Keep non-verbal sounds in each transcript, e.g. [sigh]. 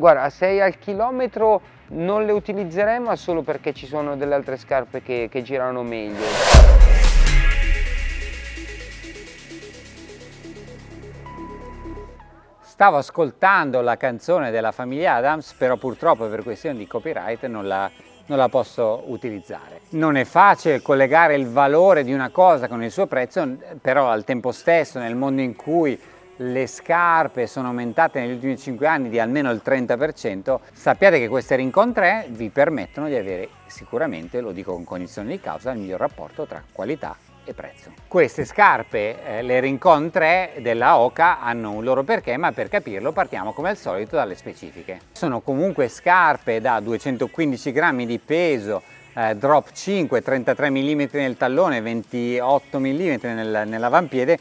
Guarda, a 6 al chilometro non le utilizzerei ma solo perché ci sono delle altre scarpe che, che girano meglio. Stavo ascoltando la canzone della famiglia Adams, però purtroppo per questioni di copyright non la, non la posso utilizzare. Non è facile collegare il valore di una cosa con il suo prezzo, però al tempo stesso nel mondo in cui le scarpe sono aumentate negli ultimi 5 anni di almeno il 30%, sappiate che queste Rincon 3 vi permettono di avere sicuramente, lo dico con cognizione di causa, il miglior rapporto tra qualità e prezzo. Queste scarpe, eh, le Rincon 3 della Oca, hanno un loro perché, ma per capirlo partiamo come al solito dalle specifiche. Sono comunque scarpe da 215 grammi di peso, eh, drop 5, 33 mm nel tallone, 28 mm nel, nell'avampiede,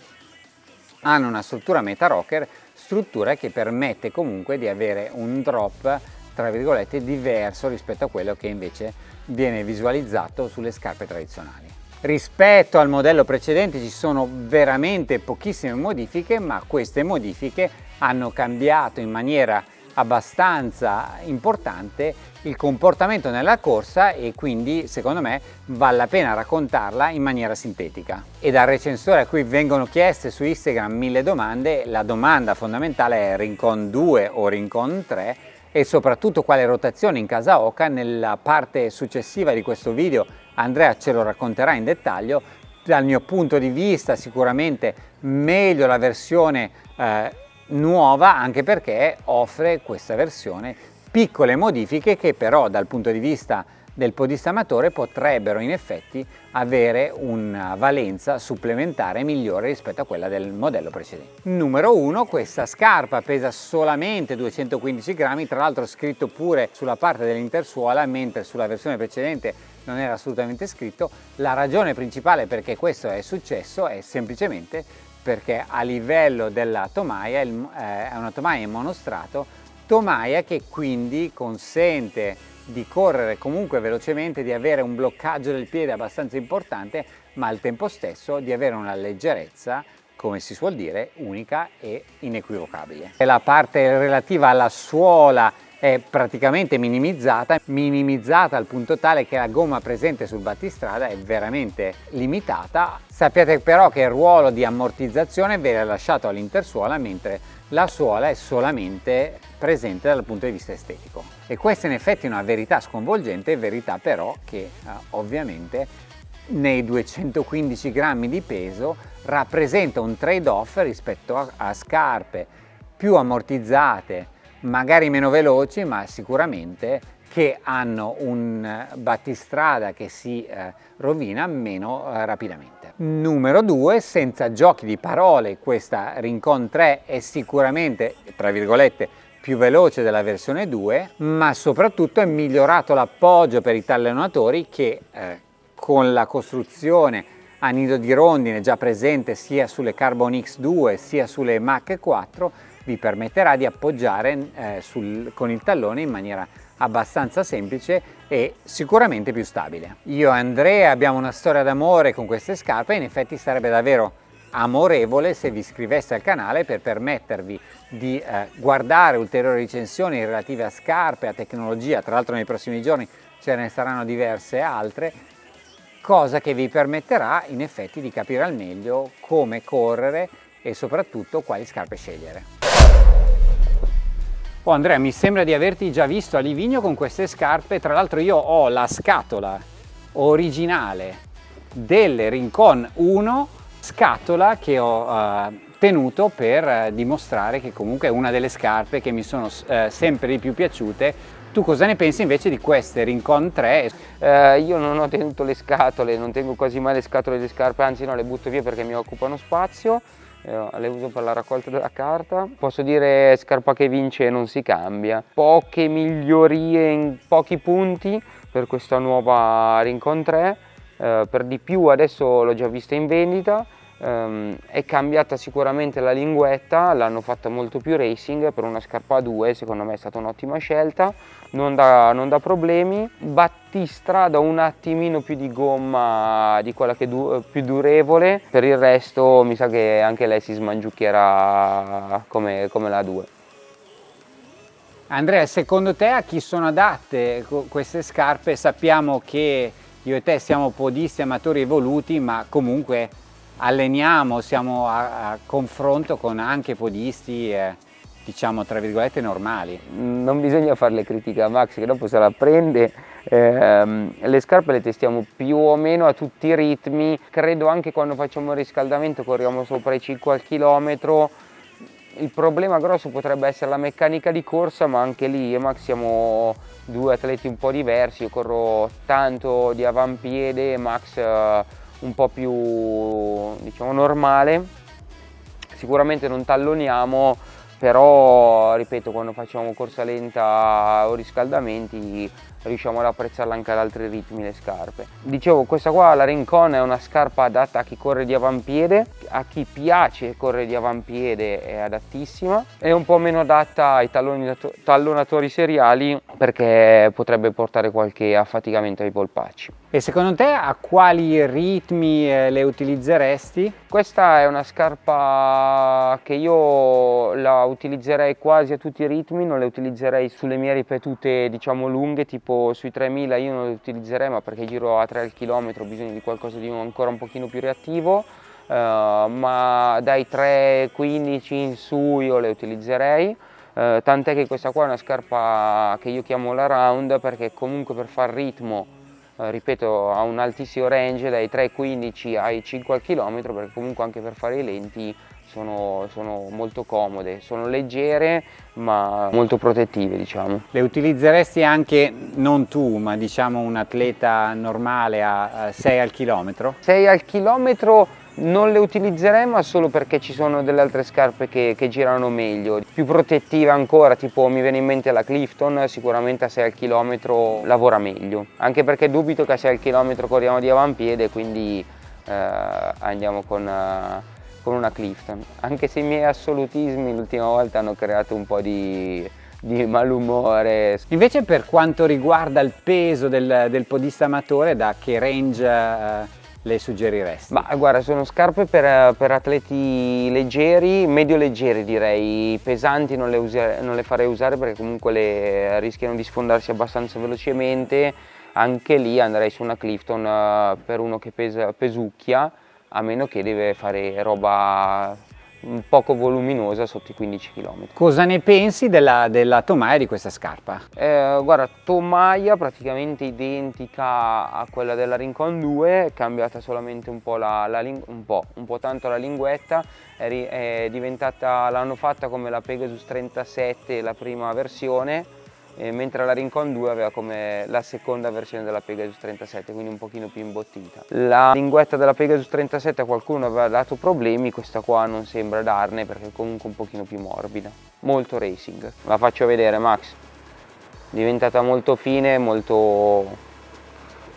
hanno una struttura meta rocker, struttura che permette comunque di avere un drop tra virgolette diverso rispetto a quello che invece viene visualizzato sulle scarpe tradizionali. Rispetto al modello precedente ci sono veramente pochissime modifiche, ma queste modifiche hanno cambiato in maniera abbastanza importante il comportamento nella corsa e quindi secondo me vale la pena raccontarla in maniera sintetica. E dal recensore a cui vengono chieste su Instagram mille domande, la domanda fondamentale è Rincon 2 o Rincon 3 e soprattutto quale rotazione in casa Oca. Nella parte successiva di questo video Andrea ce lo racconterà in dettaglio. Dal mio punto di vista sicuramente meglio la versione eh, nuova anche perché offre questa versione piccole modifiche che però dal punto di vista del podista amatore potrebbero in effetti avere una valenza supplementare migliore rispetto a quella del modello precedente. Numero 1, questa scarpa pesa solamente 215 grammi, tra l'altro scritto pure sulla parte dell'intersuola, mentre sulla versione precedente non era assolutamente scritto. La ragione principale perché questo è successo è semplicemente perché a livello della tomaia eh, è una tomaia in monostrato, tomaia che quindi consente di correre comunque velocemente, di avere un bloccaggio del piede abbastanza importante, ma al tempo stesso di avere una leggerezza come si suol dire, unica e inequivocabile. La parte relativa alla suola è praticamente minimizzata, minimizzata al punto tale che la gomma presente sul battistrada è veramente limitata. Sappiate però che il ruolo di ammortizzazione viene lasciato all'intersuola mentre la suola è solamente presente dal punto di vista estetico. E questa in effetti è una verità sconvolgente, verità però che eh, ovviamente nei 215 grammi di peso rappresenta un trade-off rispetto a, a scarpe più ammortizzate, magari meno veloci ma sicuramente che hanno un battistrada che si eh, rovina meno eh, rapidamente. Numero 2, senza giochi di parole, questa Rincon 3 è sicuramente, tra virgolette, più veloce della versione 2, ma soprattutto è migliorato l'appoggio per i tallonatori che eh, con la costruzione a nido di rondine già presente sia sulle Carbon X2 sia sulle Mach 4 vi permetterà di appoggiare eh, sul, con il tallone in maniera abbastanza semplice e sicuramente più stabile. Io e Andrea abbiamo una storia d'amore con queste scarpe e in effetti sarebbe davvero amorevole se vi iscriveste al canale per permettervi di eh, guardare ulteriori recensioni relative a scarpe, a tecnologia, tra l'altro nei prossimi giorni ce ne saranno diverse altre, cosa che vi permetterà in effetti di capire al meglio come correre e soprattutto quali scarpe scegliere. Oh Andrea, mi sembra di averti già visto a Livigno con queste scarpe, tra l'altro io ho la scatola originale delle Rincon 1, scatola che ho uh, tenuto per uh, dimostrare che comunque è una delle scarpe che mi sono uh, sempre di più piaciute. Tu cosa ne pensi invece di queste Rincon 3? Eh, io non ho tenuto le scatole, non tengo quasi mai le scatole delle scarpe, anzi no, le butto via perché mi occupano spazio eh, le uso per la raccolta della carta. Posso dire scarpa che vince non si cambia. Poche migliorie in pochi punti per questa nuova Rincon 3, eh, per di più adesso l'ho già vista in vendita, Um, è cambiata sicuramente la linguetta, l'hanno fatta molto più racing per una scarpa a 2, secondo me è stata un'ottima scelta, non dà, non dà problemi. Battistrada un attimino più di gomma di quella che du più durevole, per il resto mi sa che anche lei si smangiucchierà come, come la 2. Andrea, secondo te a chi sono adatte queste scarpe? Sappiamo che io e te siamo podisti amatori evoluti, ma comunque alleniamo, siamo a, a confronto con anche podisti, eh, diciamo tra virgolette, normali. Non bisogna farle critiche a Max che dopo se la prende, eh, le scarpe le testiamo più o meno a tutti i ritmi, credo anche quando facciamo il riscaldamento corriamo sopra i 5 al chilometro, il problema grosso potrebbe essere la meccanica di corsa, ma anche lì io e Max siamo due atleti un po' diversi, io corro tanto di avampiede, Max uh, un po' più diciamo normale, sicuramente non talloniamo, però ripeto quando facciamo corsa lenta o riscaldamenti riusciamo ad apprezzarla anche ad altri ritmi le scarpe. Dicevo questa qua la Rincon è una scarpa adatta a chi corre di avampiede, a chi piace correre di avampiede è adattissima, è un po' meno adatta ai tallonatori seriali perché potrebbe portare qualche affaticamento ai polpacci. E secondo te a quali ritmi eh, le utilizzeresti? Questa è una scarpa che io la utilizzerei quasi a tutti i ritmi, non le utilizzerei sulle mie ripetute diciamo lunghe tipo tipo sui 3000 io non le utilizzerei ma perché giro a 3 al chilometro ho bisogno di qualcosa di ancora un pochino più reattivo. Uh, ma dai 3-15 in su io le utilizzerei. Uh, tant'è che questa qua è una scarpa che io chiamo la round perché comunque per far ritmo uh, ripeto ha un altissimo range dai 3-15 ai 5 al chilometro perché comunque anche per fare i lenti sono, sono, molto comode, sono leggere ma molto protettive diciamo. Le utilizzeresti anche non tu ma diciamo un atleta normale a 6 al chilometro? 6 al chilometro non le utilizzerei ma solo perché ci sono delle altre scarpe che, che, girano meglio, più protettive ancora, tipo mi viene in mente la Clifton, sicuramente a 6 al chilometro lavora meglio, anche perché dubito che a 6 al chilometro corriamo di avampiede, quindi eh, andiamo con... Eh, con una Clifton, anche se i miei assolutismi l'ultima volta hanno creato un po' di, di malumore. Invece per quanto riguarda il peso del, del podista amatore, da che range eh, le suggeriresti? Ma guarda, sono scarpe per, per atleti leggeri, medio leggeri direi, pesanti non le, usare, non le farei usare perché comunque le rischiano di sfondarsi abbastanza velocemente, anche lì andrei su una Clifton uh, per uno che pesa, pesucchia, a meno che deve fare roba poco voluminosa sotto i 15 km. Cosa ne pensi della, della tomaia di questa scarpa? Eh, guarda, tomaia praticamente identica a quella della Rincon 2, cambiata solamente un po', la, la un, po', un po' tanto la linguetta, è, è diventata, l'hanno fatta come la Pegasus 37, la prima versione, mentre la Rincon 2 aveva come la seconda versione della Pegasus 37, quindi un pochino più imbottita. La linguetta della Pegasus 37 a qualcuno aveva dato problemi, questa qua non sembra darne perché è comunque un pochino più morbida. Molto racing. La faccio vedere Max. Diventata molto fine, molto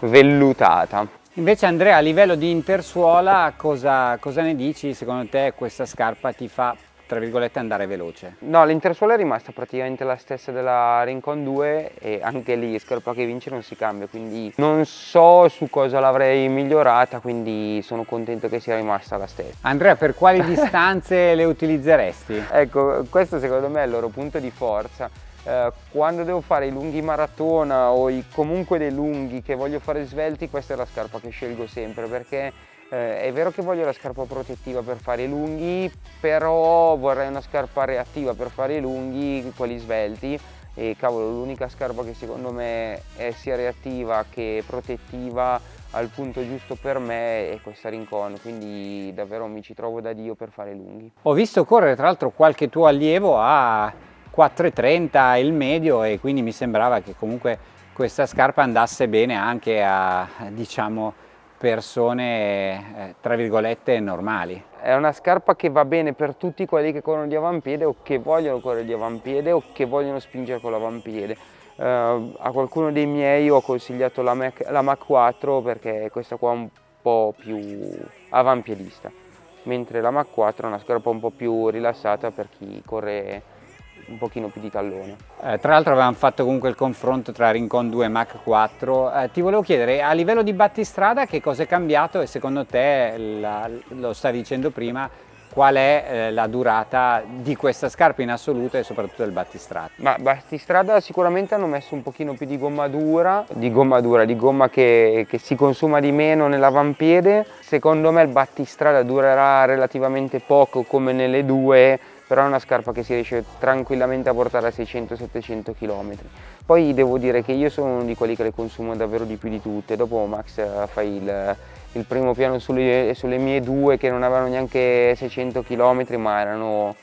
vellutata. Invece Andrea a livello di intersuola cosa, cosa ne dici? Secondo te questa scarpa ti fa tra virgolette andare veloce? No, l'intersuola è rimasta praticamente la stessa della Rincon 2 e anche lì scarpa che vince non si cambia, quindi non so su cosa l'avrei migliorata, quindi sono contento che sia rimasta la stessa. Andrea, per quali [laughs] distanze le utilizzeresti? Ecco, questo secondo me è il loro punto di forza. Eh, quando devo fare i lunghi maratona o i, comunque dei lunghi che voglio fare svelti, questa è la scarpa che scelgo sempre perché eh, è vero che voglio la scarpa protettiva per fare i lunghi, però vorrei una scarpa reattiva per fare i lunghi, quelli svelti, e cavolo l'unica scarpa che secondo me è sia reattiva che protettiva al punto giusto per me è questa Rincon, quindi davvero mi ci trovo da Dio per fare i lunghi. Ho visto correre tra l'altro qualche tuo allievo a 4,30 il medio e quindi mi sembrava che comunque questa scarpa andasse bene anche a diciamo persone eh, tra virgolette normali. È una scarpa che va bene per tutti quelli che corrono di avampiede o che vogliono correre di avampiede o che vogliono spingere con l'avampiede. Uh, a qualcuno dei miei ho consigliato la Mac, la Mac 4 perché questa qua è un po' più avampiedista, mentre la Mac 4 è una scarpa un po' più rilassata per chi corre un pochino più di tallone. Eh, tra l'altro avevamo fatto comunque il confronto tra Rincon 2 e Mach 4, eh, ti volevo chiedere a livello di battistrada che cosa è cambiato e secondo te, la, lo stavi dicendo prima, qual è eh, la durata di questa scarpa in assoluto e soprattutto del battistrada? Ma battistrada sicuramente hanno messo un pochino più di gomma dura, di gomma dura, di gomma che, che si consuma di meno nell'avampiede. Secondo me il battistrada durerà relativamente poco come nelle due, però è una scarpa che si riesce tranquillamente a portare a 600-700 km. Poi devo dire che io sono uno di quelli che le consumo davvero di più di tutte, dopo Max eh, fai il, il primo piano sulle, sulle, mie due che non avevano neanche 600 km ma erano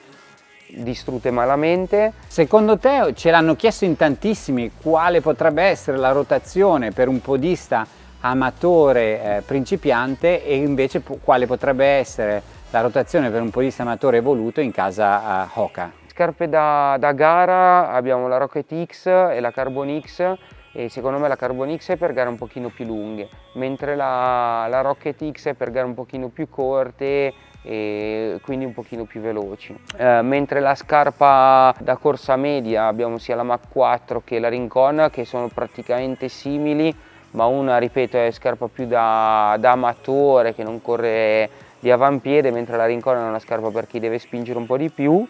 distrutte malamente. Secondo te, ce l'hanno chiesto in tantissimi, quale potrebbe essere la rotazione per un podista amatore eh, principiante e invece quale potrebbe essere la rotazione per un podista amatore evoluto in casa uh, Hoka? Scarpe da, da gara abbiamo la Rocket X e la Carbon X e secondo me la Carbon X è per gare un pochino più lunghe, mentre la, la Rocket X è per gare un pochino più corte e quindi un pochino più veloci. Eh, mentre la scarpa da corsa media abbiamo sia la Mach 4 che la Rincon che sono praticamente simili, ma una ripeto è scarpa più da, da amatore che non corre di avampiede, mentre la Rincon è una scarpa per chi deve spingere un po' di più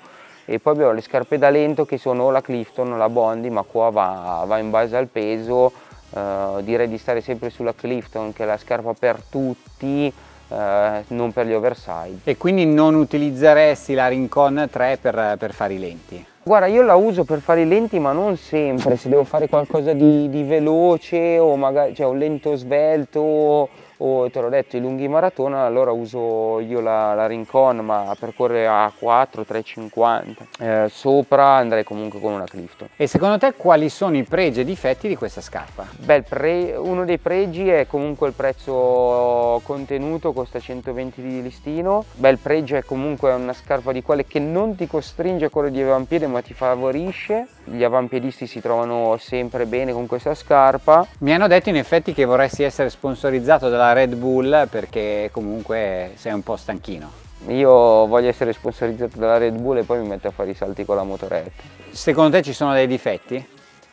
e poi abbiamo le scarpe da lento che sono o la Clifton o la Bondi ma qua va, va in base al peso eh, direi di stare sempre sulla Clifton che è la scarpa per tutti eh, non per gli oversize e quindi non utilizzeresti la Rincon 3 per, per fare i lenti? Guarda, io la uso per fare i lenti, ma non sempre. Se devo fare qualcosa di, di veloce o magari cioè un lento svelto o te l'ho detto i lunghi maratona allora uso io la, la Rincon ma per correre a 4 3,50 eh, sopra andrei comunque con una Clifton. E secondo te quali sono i pregi e difetti di questa scarpa? Beh, pre, uno dei pregi è comunque il prezzo contenuto costa 120 di listino. Beh il pregio è comunque una scarpa di quelle che non ti costringe a correre di avampiede ma ti favorisce. Gli avampiedisti si trovano sempre bene con questa scarpa. Mi hanno detto in effetti che vorresti essere sponsorizzato dalla Red Bull perché comunque sei un po' stanchino. Io voglio essere sponsorizzato dalla Red Bull e poi mi metto a fare i salti con la motoretta. Secondo te ci sono dei difetti?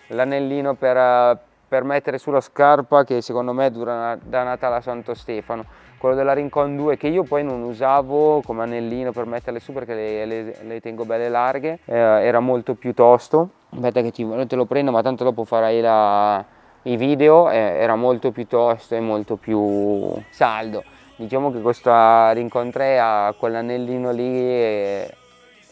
L'anellino per, per, mettere sulla scarpa che secondo me dura da Natale a Santo Stefano. Quello della Rincon 2 che io poi non usavo come anellino per metterle su perché le, le, le tengo belle larghe, eh, era molto più tosto. Aspetta che ti, te lo prendo ma tanto dopo farai la, i video eh, era molto più tosto e molto più saldo diciamo che questa rincontrea quell'anellino lì è,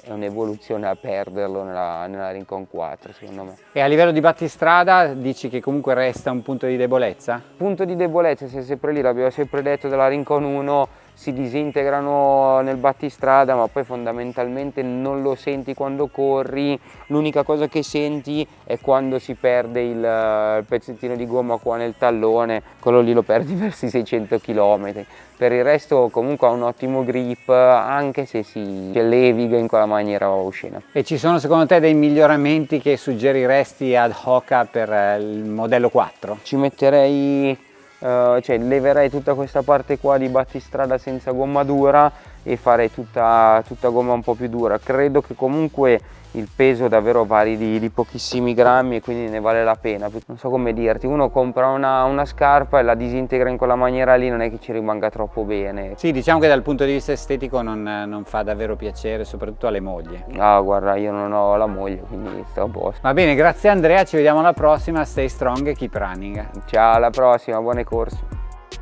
è un'evoluzione a perderlo nella, nella Rincon 4 secondo me. E a livello di battistrada dici che comunque resta un punto di debolezza? Punto di debolezza, sei sempre lì, l'abbiamo sempre detto della Rincon 1 si disintegrano nel battistrada ma poi fondamentalmente non lo senti quando corri. L'unica cosa che senti è quando si perde il, il, pezzettino di gomma qua nel tallone quello lì lo perdi [laughs] verso i 600 km per il resto comunque ha un ottimo grip anche se si leviga in quella maniera oscena. E ci sono secondo te dei miglioramenti che suggeriresti ad Hoka per il modello 4? ci metterei Uh, cioè leverei tutta questa parte qua di battistrada senza gomma dura e farei tutta, tutta gomma un po' più dura. Credo che comunque il peso davvero vari di, di, pochissimi grammi e quindi ne vale la pena. Non so come dirti uno compra una, una, scarpa e la disintegra in quella maniera lì non è che ci rimanga troppo bene. Sì diciamo che dal punto di vista estetico non, non fa davvero piacere soprattutto alle mogli. Ah guarda io non ho la moglie quindi sto a posto. Va bene grazie Andrea ci vediamo alla prossima. Stay strong e keep running. Ciao alla prossima buone corse